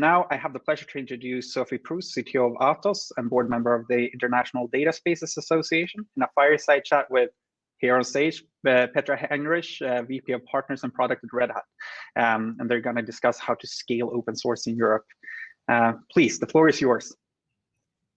now I have the pleasure to introduce Sophie Proust, CTO of Atos and board member of the International Data Spaces Association in a fireside chat with here on stage, uh, Petra Heinrich, uh, VP of Partners and Product at Red Hat. Um, and they're gonna discuss how to scale open source in Europe. Uh, please, the floor is yours.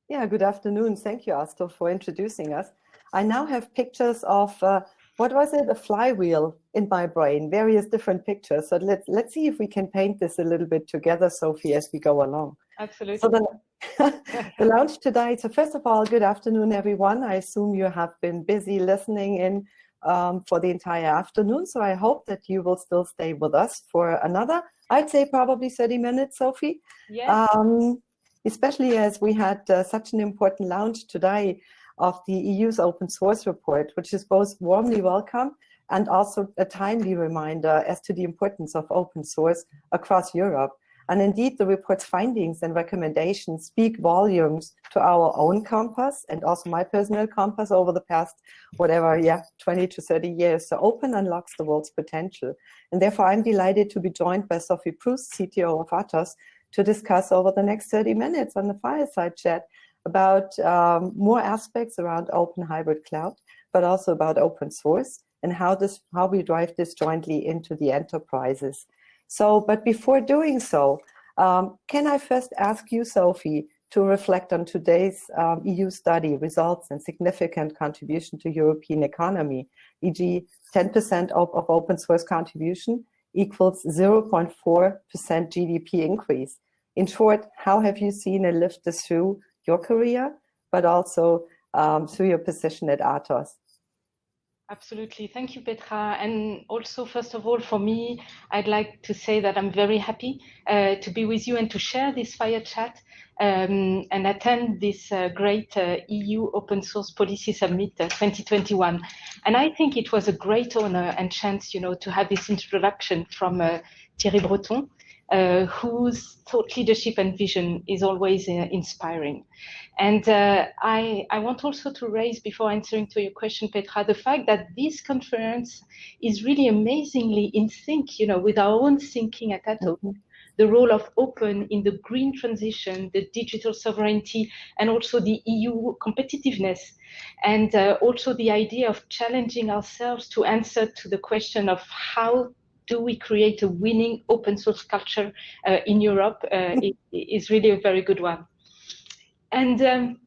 Yeah, good afternoon. Thank you, Astor, for introducing us. I now have pictures of, uh, what was it, a flywheel in my brain, various different pictures. So let's, let's see if we can paint this a little bit together, Sophie, as we go along. Absolutely. So the, the launch today, so first of all, good afternoon, everyone. I assume you have been busy listening in um, for the entire afternoon. So I hope that you will still stay with us for another, I'd say probably 30 minutes, Sophie. Yeah. Um, especially as we had uh, such an important launch today of the EU's open source report, which is both warmly welcome and also a timely reminder as to the importance of open source across Europe. And indeed, the report's findings and recommendations speak volumes to our own compass and also my personal compass over the past, whatever, yeah, 20 to 30 years. So open unlocks the world's potential. And therefore, I'm delighted to be joined by Sophie Proust, CTO of Atos, to discuss over the next 30 minutes on the fireside chat about um, more aspects around open hybrid cloud, but also about open source and how this how we drive this jointly into the enterprises. So, but before doing so, um, can I first ask you, Sophie, to reflect on today's um, EU study results and significant contribution to European economy, e.g. 10% of, of open source contribution equals 0.4% GDP increase. In short, how have you seen it lift this through your career, but also um, through your position at Atos? Absolutely. Thank you, Petra. And also, first of all, for me, I'd like to say that I'm very happy uh, to be with you and to share this fire chat um, and attend this uh, great uh, EU Open Source Policy Summit uh, 2021. And I think it was a great honor and chance, you know, to have this introduction from uh, Thierry Breton, uh, whose thought leadership and vision is always uh, inspiring. And uh, I, I want also to raise, before answering to your question, Petra, the fact that this conference is really amazingly in sync, you know, with our own thinking at Atos. Mm -hmm. The role of open in the green transition, the digital sovereignty, and also the EU competitiveness. And uh, also the idea of challenging ourselves to answer to the question of how do we create a winning open source culture uh, in Europe uh, is really a very good one. And um,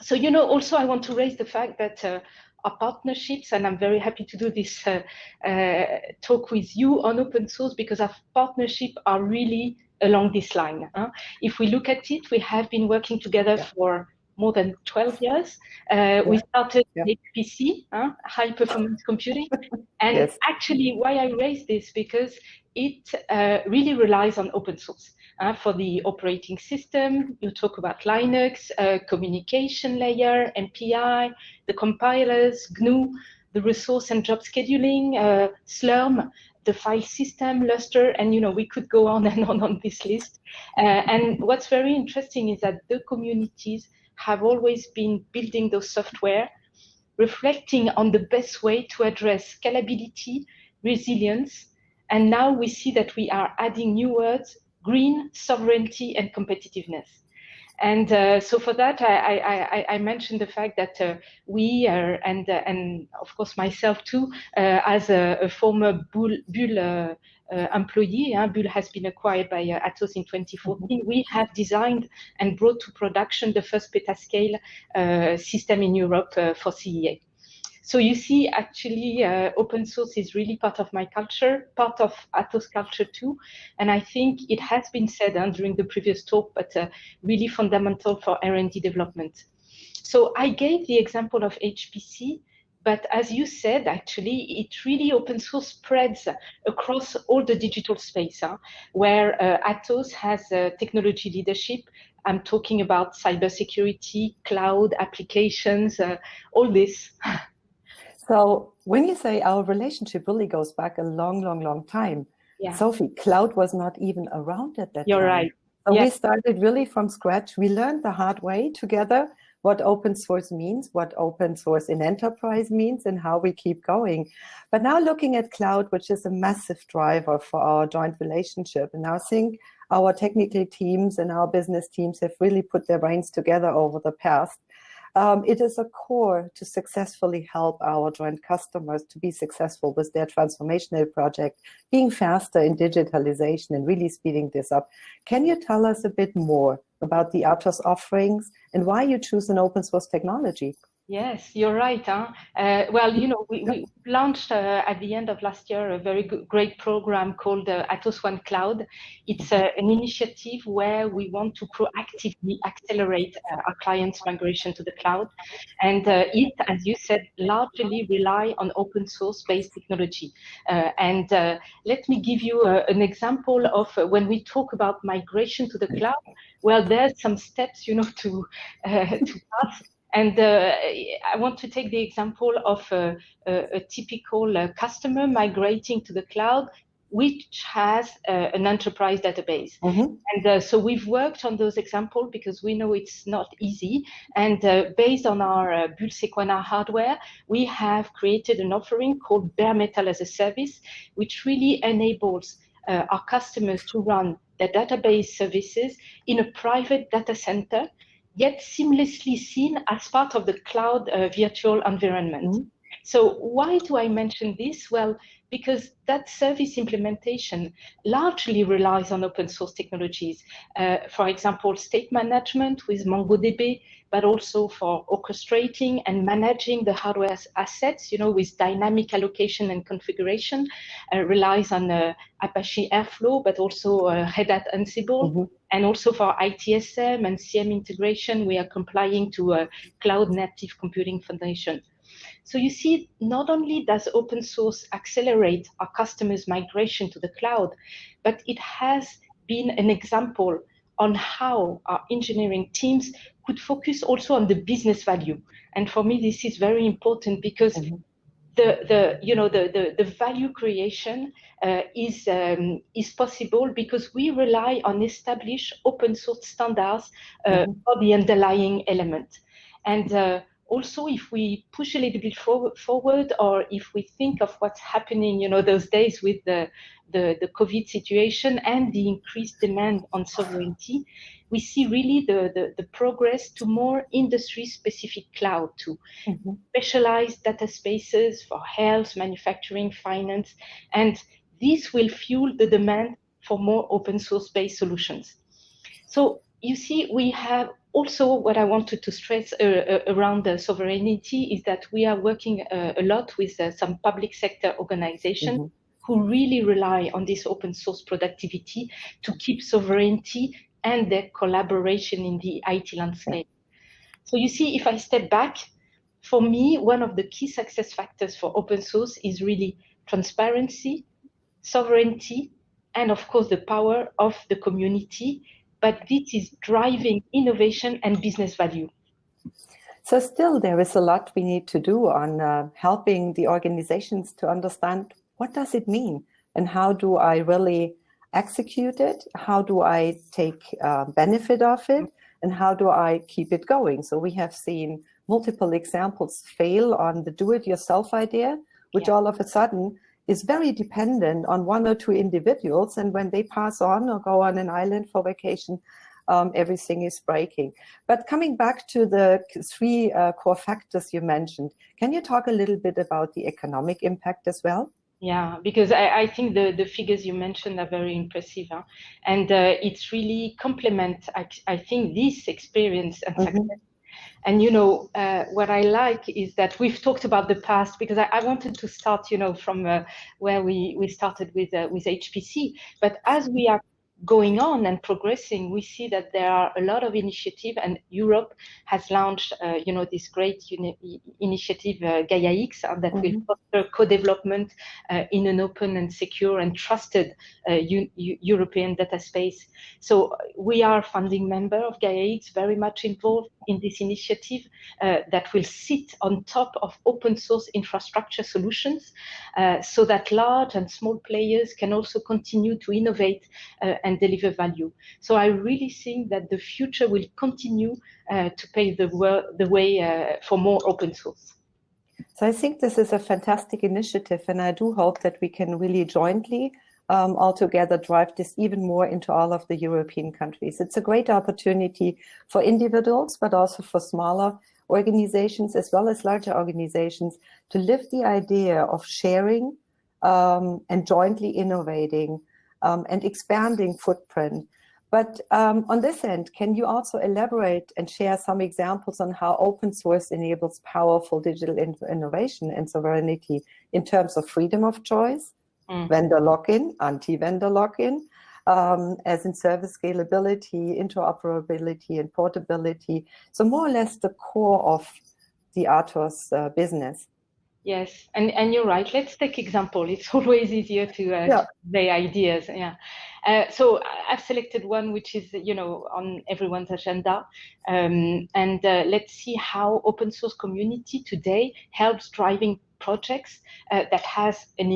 so, you know, also I want to raise the fact that uh, our partnerships, and I'm very happy to do this uh, uh, talk with you on open source because our partnership are really along this line. Huh? If we look at it, we have been working together yeah. for more than 12 years. Uh. We started yeah. HPC, uh, high performance computing. And yes. actually why I raise this, because it uh, really relies on open source. Uh, for the operating system, you talk about Linux, uh, communication layer, MPI, the compilers, GNU, the resource and job scheduling, uh, Slurm, the file system, Lustre, and you know we could go on and on on this list. Uh, and what's very interesting is that the communities have always been building those software, reflecting on the best way to address scalability, resilience, and now we see that we are adding new words, green, sovereignty, and competitiveness. And uh, so for that, I, I, I, mentioned the fact that uh, we are, and uh, and of course myself too, uh, as a, a, former Bull, Bull uh, uh, employee, Bull has been acquired by Atos in 2014. Mm-hmm. We have designed and brought to production the first petascale system in Europe for CEA. So you see, actually, uh, open source is really part of my culture, part of Atos culture too. And I think it has been said uh, during the previous talk, but uh, really fundamental for R&D development. So I gave the example of HPC, but as you said, actually, it really open source spreads across all the digital space, huh? where uh, Atos has uh, technology leadership. I'm talking about cybersecurity, cloud applications, uh, all this. So when you say our relationship really goes back a long, long, long time, yeah. Sophie, cloud was not even around at that time. You're time. right. So yes. we started really from scratch. We learned the hard way together what open source means, what open source in enterprise means, and how we keep going. But now looking at cloud, which is a massive driver for our joint relationship, and I think our technical teams and our business teams have really put their brains together over the past. Um, it is a core to successfully help our joint customers to be successful with their transformational project, being faster in digitalization and really speeding this up. Can you tell us a bit more about the Atos offerings and why you choose an open source technology? Yes, you're right. Huh? Uh, well, you know, we, we launched uh, at the end of last year a very good, great program called uh, Atos One Cloud. It's uh, an initiative where we want to proactively accelerate uh, our clients' migration to the cloud. And uh, it, as you said, largely rely on open source based technology. and let me give you an example of when we talk about migration to the cloud. Well, there's some steps, you know, to, to pass and uh, I want to take the example of a, a, a typical uh, customer migrating to the cloud, which has uh, an enterprise database. Mm -hmm. And uh, so we've worked on those examples because we know it's not easy. And uh, based on our uh, Bull Sequana hardware, we have created an offering called Bare Metal as a Service, which really enables our customers to run their database services in a private data center yet seamlessly seen as part of the cloud uh, virtual environment. Mm -hmm. So why do I mention this? Well, because that service implementation largely relies on open source technologies. Uh, for example, state management with MongoDB, but also for orchestrating and managing the hardware assets, you know, with dynamic allocation and configuration, uh, relies on uh, Apache Airflow, but also uh, Red Hat Ansible. Mm -hmm. And also for ITSM and CM integration, we are complying to a Cloud Native Computing Foundation. So you see, not only does open source accelerate our customers' migration to the cloud, but it has been an example on how our engineering teams could focus also on the business value. And for me, this is very important because mm -hmm. the, the, you know, the, the, the value creation uh, is, um, is possible because we rely on established open source standards uh, mm -hmm. for the underlying element. And uh, also if we push a little bit forward, forward or if we think of what's happening, you know, those days with the, the, the COVID situation and the increased demand on sovereignty, we see really the, the, the progress to more industry-specific cloud to mm -hmm. specialized data spaces for health, manufacturing, finance, and this will fuel the demand for more open source-based solutions. So you see, we have also what I wanted to stress uh, uh, around the sovereignty is that we are working uh, a lot with uh, some public sector organizations mm -hmm. who really rely on this open source productivity to keep sovereignty and their collaboration in the IT landscape. So you see, if I step back, for me, one of the key success factors for open source is really transparency, sovereignty, and of course the power of the community but this is driving innovation and business value. So still there is a lot we need to do on uh, helping the organizations to understand what does it mean and how do I really execute it? How do I take uh, benefit of it? And how do I keep it going? So we have seen multiple examples fail on the do-it-yourself idea, which yeah. all of a sudden is very dependent on one or two individuals. And when they pass on or go on an island for vacation, um, everything is breaking. But coming back to the three uh, core factors you mentioned, can you talk a little bit about the economic impact as well? Yeah, because I, I think the, the figures you mentioned are very impressive. Huh? And uh, it's really complement, I, I think, this experience and mm -hmm. success and you know uh, what I like is that we've talked about the past because I, I wanted to start, you know, from uh, where we we started with uh, with HPC. But as we are going on and progressing, we see that there are a lot of initiative, and Europe has launched, uh, you know, this great initiative uh, Gaia X uh, that mm -hmm. will mm-hmm. foster co-development uh, in an open and secure and trusted uh, European data space. So we are funding member of Gaia X, very much involved in this initiative uh, that will sit on top of open source infrastructure solutions uh, so that large and small players can also continue to innovate uh, and deliver value. So I really think that the future will continue to pave the, the way for more open source. So I think this is a fantastic initiative and I do hope that we can really jointly um, altogether drive this even more into all of the European countries. It's a great opportunity for individuals, but also for smaller organizations as well as larger organizations to live the idea of sharing um, and jointly innovating um, and expanding footprint. But um, on this end, can you also elaborate and share some examples on how open source enables powerful digital in innovation and sovereignty in terms of freedom of choice, mm. vendor lock-in, anti-vendor lock-in, um, as in service scalability, interoperability, and portability. So more or less the core of the Atos uh, business. Yes, and, and you're right. Let's take example. It's always easier to uh, yeah. say ideas. Yeah. Uh, so I've selected one which is, you know, on everyone's agenda. Um, and uh, let's see how open source community today helps driving projects uh, that has an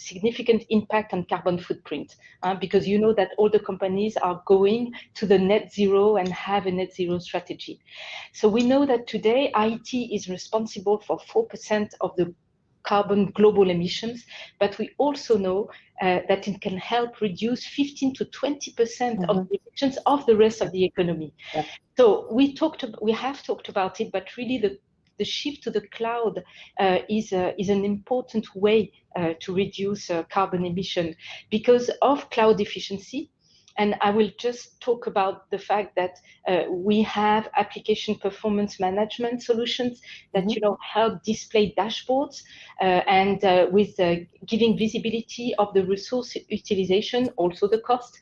significant impact on carbon footprint uh, because you know that all the companies are going to the net zero and have a net zero strategy. So we know that today IT is responsible for 4% of the carbon global emissions, but we also know uh, that it can help reduce 15 to 20 percent mm -hmm. of mm-hmm. the emissions of the rest of the economy. Yeah. So we talked, we have talked about it, but really the the shift to the cloud uh, is, uh, is an important way uh, to reduce carbon emission because of cloud efficiency. And I will just talk about the fact that uh, we have application performance management solutions that mm -hmm. you know help display dashboards uh, and uh, with giving visibility of the resource utilization, also the cost.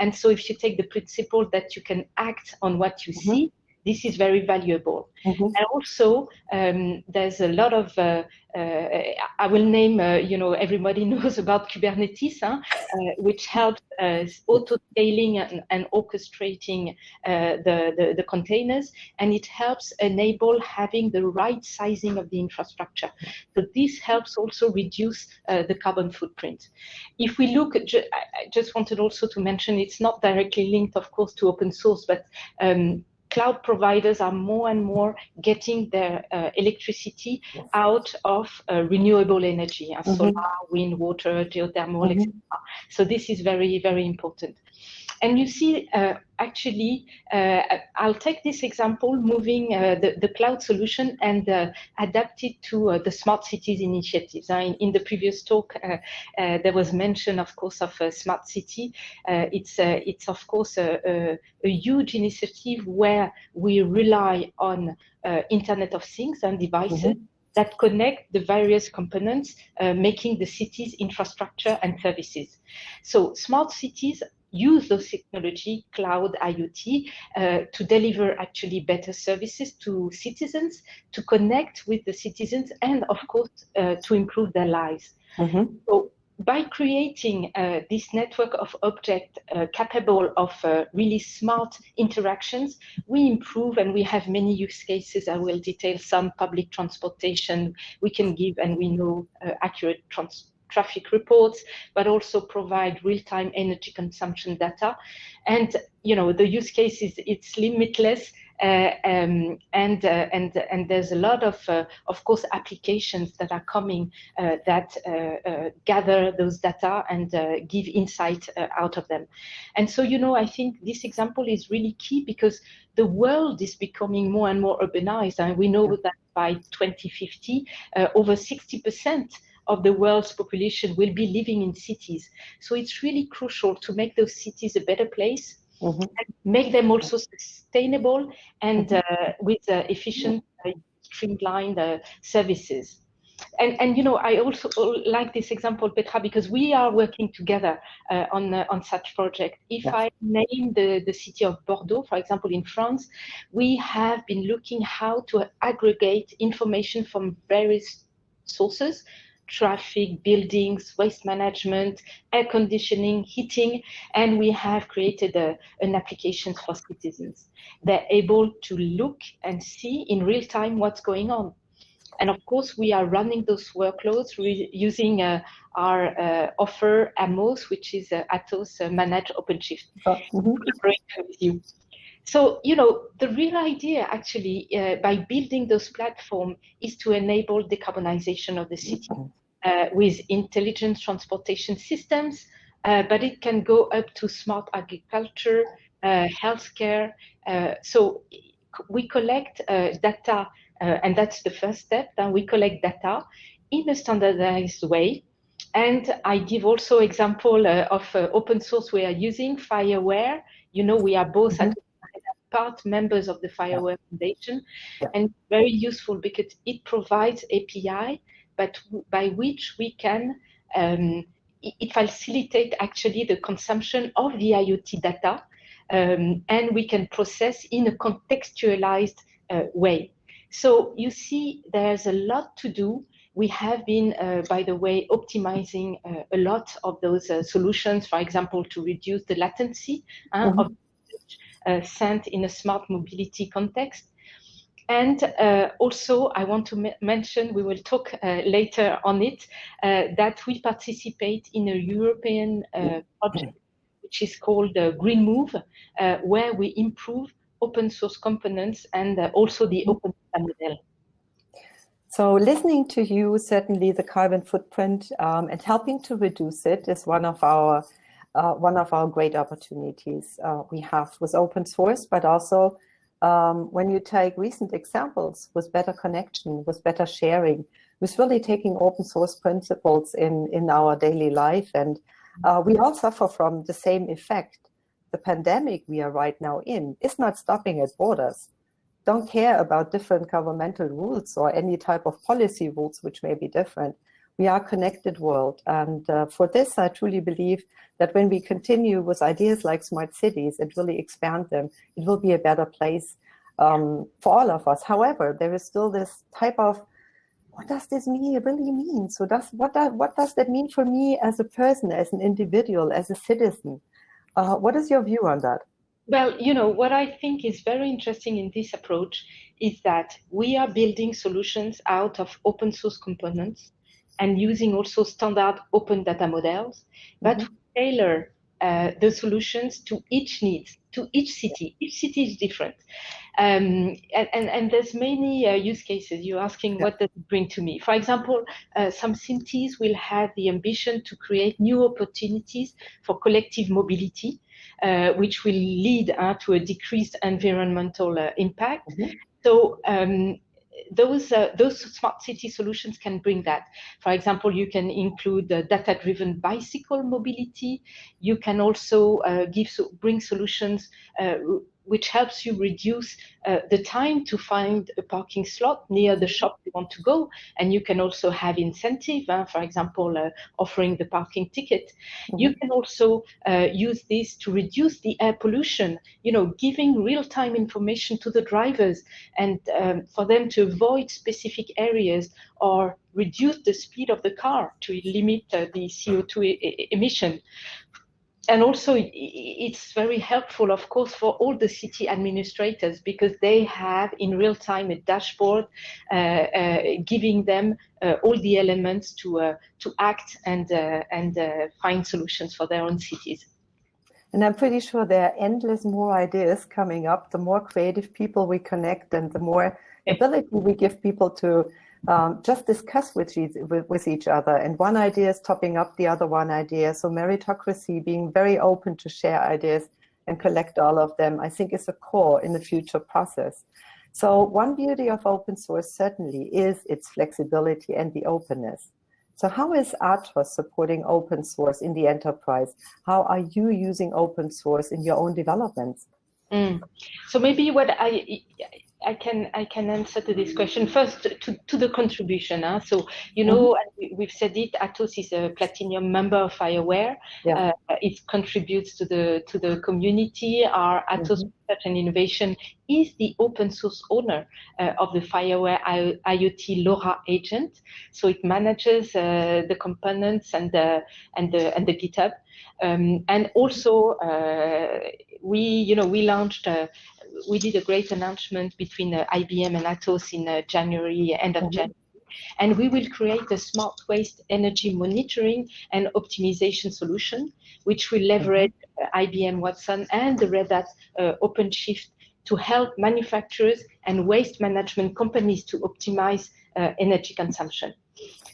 and so if you take the principle that you can act on what you mm -hmm. see, this is very valuable. Mm-hmm. And also, um, there's a lot of, uh, uh, I will name, uh, you know, everybody knows about Kubernetes, huh? Uh, which helps uh, auto-scaling and, and, orchestrating uh, the, the, the, containers, and it helps enable having the right sizing of the infrastructure. So this helps also reduce the carbon footprint. If we look, at, I just wanted also to mention, it's not directly linked, of course, to open source, but um, cloud providers are more and more getting their uh, electricity out of uh, renewable energy, uh, mm -hmm. solar, wind, water, geothermal, mm -hmm. etc. So this is very, very important. And you see, uh, actually, uh, I'll take this example, moving uh, the, the cloud solution and uh, adapt it to uh, the smart cities initiatives. In, in, the previous talk, uh, there was mention, of course, of a smart city. it's, it's, of course, a, a, a, huge initiative where we rely on Internet of Things and devices. Mm -hmm that connect the various components, uh, making the city's infrastructure and services. So smart cities use those technology, cloud, IoT, uh, to deliver actually better services to citizens, to connect with the citizens, and of course, uh, to improve their lives. Mm -hmm. So by creating uh, this network of objects uh, capable of uh, really smart interactions, we improve and we have many use cases. I will detail some public transportation we can give and we know uh, accurate transport traffic reports, but also provide real-time energy consumption data. And, you know, the use case is it's limitless uh, um, and uh, and and there's a lot of uh, of course applications that are coming uh, that uh, uh, gather those data and give insight out of them. And so you know I think this example is really key because the world is becoming more and more urbanized. And we know that by 2050 over 60 percent of the world's population will be living in cities. So it's really crucial to make those cities a better place, mm -hmm. and make them also sustainable and mm -hmm. uh, with uh, efficient, uh, streamlined uh, services. And, and, you know, I also like this example, Petra, because we are working together uh, on, uh, on such project. If I name the, the city of Bordeaux, for example, in France, we have been looking how to aggregate information from various sources traffic, buildings, waste management, air conditioning, heating, and we have created a, an application for citizens. They're able to look and see in real time what's going on. And of course, we are running those workloads using uh, our uh, offer Amos, which is uh, Atos uh, Managed OpenShift. Oh, mm -hmm. So, you know, the real idea actually uh, by building those platforms is to enable decarbonization of the city uh, with intelligent transportation systems, uh, but it can go up to smart agriculture, uh, healthcare. Uh, so we collect uh, data, and that's the first step. Then we collect data in a standardized way. And I give also example of open source we are using, FIWARE. You know, we are both mm -hmm. at part members of the FIWARE Foundation, yeah. and very useful because it provides API, but by which we can um, it, facilitate actually the consumption of the IoT data, um, and we can process in a contextualized uh, way. So you see, there's a lot to do. We have been, uh, by the way, optimizing uh, a lot of those uh, solutions, for example, to reduce the latency mm -hmm. of uh, Uh, sent in a smart mobility context. And uh, also, I want to mention, we will talk uh, later on it, uh, that we participate in a European uh, project, which is called GreenMov, where we improve open source components and also the mm-hmm. open model. So listening to you, certainly the carbon footprint um, and helping to reduce it is one of our uh, one of our great opportunities uh, we have with open source, but also um, when you take recent examples with better connection, with better sharing, with really taking open source principles in, in our daily life. And uh, we all suffer from the same effect. The pandemic we are right now in is not stopping at borders. Don't care about different governmental rules or any type of policy rules which may be different we are connected world. And uh, for this, I truly believe that when we continue with ideas like smart cities and really expand them, it will be a better place um, for all of us. However, there is still this type of, what does this mean, really mean? So does, what, does, what does that mean for me as a person, as an individual, as a citizen? Uh, what is your view on that? Well, you know, what I think is very interesting in this approach is that we are building solutions out of open source components and using also standard open data models, but mm -hmm. tailor uh, the solutions to each needs, to each city. Each city is different. Um, and, and, and, there's many uh, use cases. You're asking yeah. what does it bring to me? For example, uh, some cities will have the ambition to create new opportunities for collective mobility, uh, which will lead uh, to a decreased environmental uh, impact. Mm -hmm. So um, those uh, those smart city solutions can bring that. For example, you can include uh, data-driven bicycle mobility. You can also uh, give bring solutions uh, which helps you reduce uh, the time to find a parking slot near the shop you want to go. And you can also have incentive, uh, for example, uh, offering the parking ticket. Mm -hmm. You can also uh, use this to reduce the air pollution, you know, giving real-time information to the drivers and um, for them to avoid specific areas or reduce the speed of the car to limit uh, the CO2 e emission and also it's very helpful, of course, for all the city administrators because they have in real time a dashboard uh, uh, giving them uh, all the elements to uh, to act and uh, and uh, find solutions for their own cities. And I'm pretty sure there are endless more ideas coming up. The more creative people we connect, and the more ability we give people to um, just discuss with, with, each other. And one idea is topping up the other one idea. So meritocracy, being very open to share ideas and collect all of them, I think is a core in the future process. So one beauty of open source certainly is its flexibility and the openness. So how is Atos supporting open source in the enterprise? How are you using open source in your own developments? Mm. So maybe what I I can I can answer to this question first to, to the contribution. Huh? So you know mm-hmm. we've said it. Atos is a platinum member of FIWARE. Yeah. Uh, it contributes to the to the community. Our Atos mm-hmm. Research and Innovation is the open source owner uh, of the FIWARE I- IoT LoRa agent. So it manages uh, the components and the and the and the GitHub. Um, and also uh, we you know we launched uh, we did a great announcement between uh, IBM and Atos in uh, January, end of mm-hmm. January. And we will create a smart waste energy monitoring and optimization solution, which will leverage mm-hmm. uh, IBM Watson and the Red Hat uh, OpenShift to help manufacturers and waste management companies to optimize uh, energy consumption.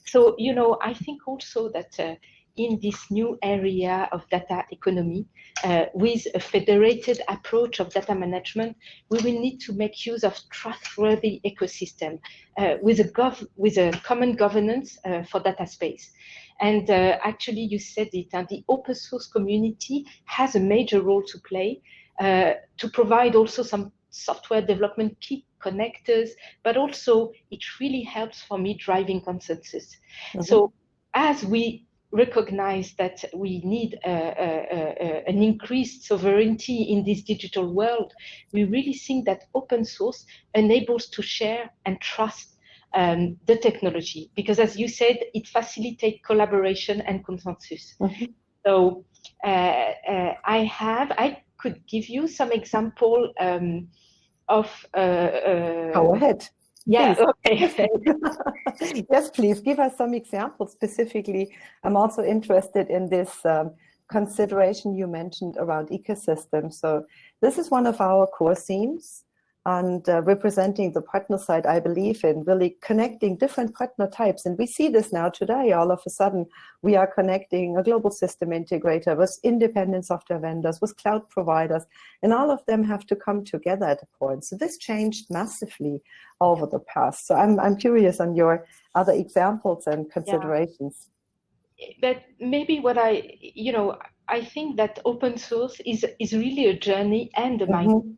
So, you know, I think also that uh, in this new area of data economy, uh, with a federated approach of data management, we will need to make use of trustworthy ecosystem uh, with, a gov with a common governance uh, for data space. And uh, actually, you said it, and the open source community has a major role to play uh, to provide also some software development key connectors, but also it really helps for me driving consensus. Mm -hmm. So as we recognize that we need a, a, an increased sovereignty in this digital world, we really think that open source enables to share and trust um, the technology because as you said, it facilitates collaboration and consensus. Mm-hmm. So uh, uh, I have, I could give you some example um, of. Uh, uh Go ahead. Yeah, okay. yes, please give us some examples specifically. I'm also interested in this um, consideration you mentioned around ecosystems. So this is one of our core themes and uh, representing the partner side I believe in, really connecting different partner types. And we see this now today, all of a sudden, we are connecting a global system integrator with independent software vendors, with cloud providers, and all of them have to come together at a point. So this changed massively over the past. So I'm, I'm curious on your other examples and considerations. Yeah. But maybe what I, you know, I think that open source is, is really a journey and a mm -hmm. mindset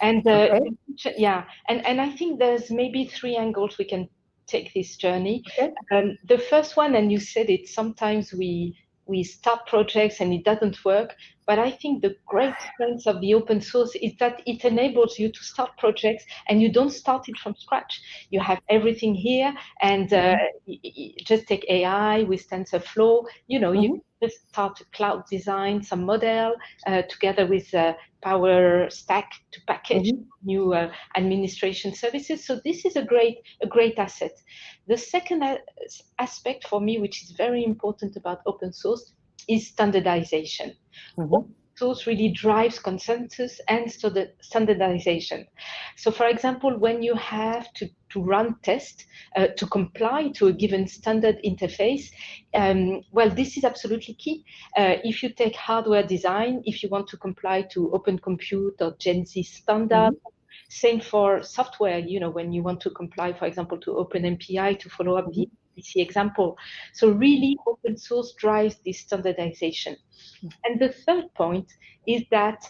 and uh, okay. yeah, and, and I think there's maybe three angles we can take this journey. Okay. Um, the first one, and you said it, sometimes we we start projects and it doesn't work. But I think the great strength of the open source is that it enables you to start projects and you don't start it from scratch. You have everything here and uh, mm-hmm. just take AI with TensorFlow, you know, mm-hmm. you just start a cloud design, some model uh, together with uh, Power Stack to package mm-hmm. new uh, administration services. So this is a great, a great asset. The second aspect for me, which is very important about open source, is standardization. Mm-hmm. Source really drives consensus and so the standardization. So, for example, when you have to, to run tests uh, to comply to a given standard interface, um, well, this is absolutely key. Uh, if you take hardware design, if you want to comply to Open Compute or Gen Z standard, mm-hmm. Same for software, you know, when you want to comply, for example, to OpenMPI to follow up the PC example. So really open source drives this standardization. And the third point is that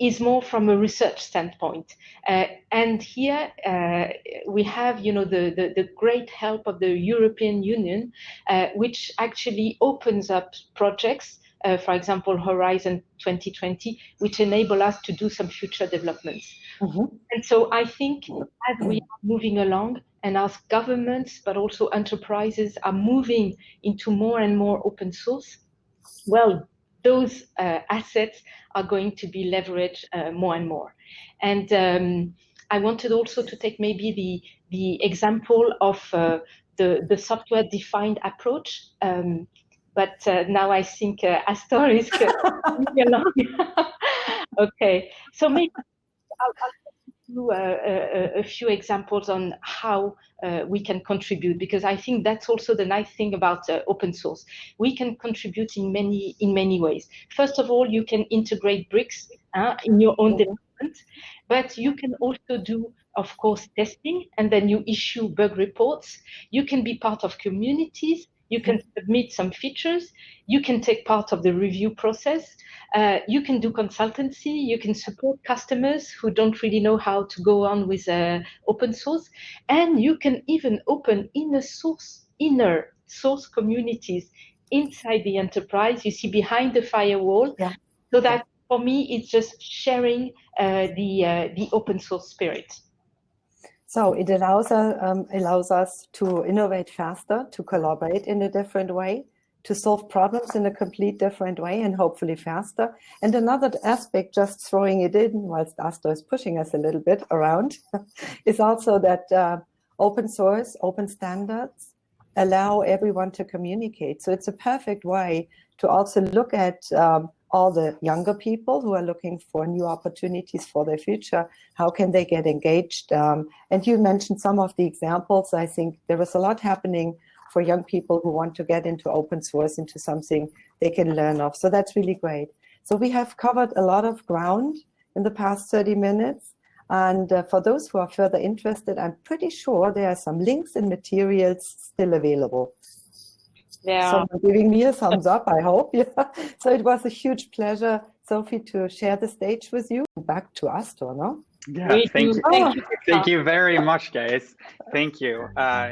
is more from a research standpoint. Uh, and here uh, we have, you know, the, the, the, great help of the European Union, uh, which actually opens up projects, uh, for example, Horizon 2020, which enable us to do some future developments. Mm-hmm. And so I think as we are moving along, and as governments, but also enterprises are moving into more and more open source, well, those uh, assets are going to be leveraged uh, more and more. And um, I wanted also to take maybe the, the example of uh, the, the software defined approach. Um, but uh, now I think uh, Astor is coming along. okay, so maybe I'll, I'll you a, a, few examples on how uh, we can contribute because I think that's also the nice thing about uh, open source. We can contribute in many in many ways. First of all, you can integrate bricks uh, in your own development, but you can also do, of course, testing, and then you issue bug reports. You can be part of communities You can submit some features. You can take part of the review process. Uh, you can do consultancy. You can support customers who don't really know how to go on with uh, open source. And you can even open inner source, inner source communities inside the enterprise. You see behind the firewall. Yeah. So that for me, it's just sharing uh, the uh, the open source spirit. So it allows, uh, um, allows us to innovate faster, to collaborate in a different way, to solve problems in a complete different way and hopefully faster. And another aspect, just throwing it in whilst Astor is pushing us a little bit around, is also that uh, open source, open standards allow everyone to communicate. So it's a perfect way to also look at um, all the younger people who are looking for new opportunities for their future. How can they get engaged? Um, and you mentioned some of the examples. I think there is a lot happening for young people who want to get into open source, into something they can learn of. So that's really great. So we have covered a lot of ground in the past 30 minutes. And uh, for those who are further interested, I'm pretty sure there are some links and materials still available. Yeah. Someone giving me a thumbs up, I hope. Yeah. So it was a huge pleasure, Sophie, to share the stage with you. Back to Astor, no? Yeah, Me thank you. Thank you. Thank you very much, guys. Thank you. Uh,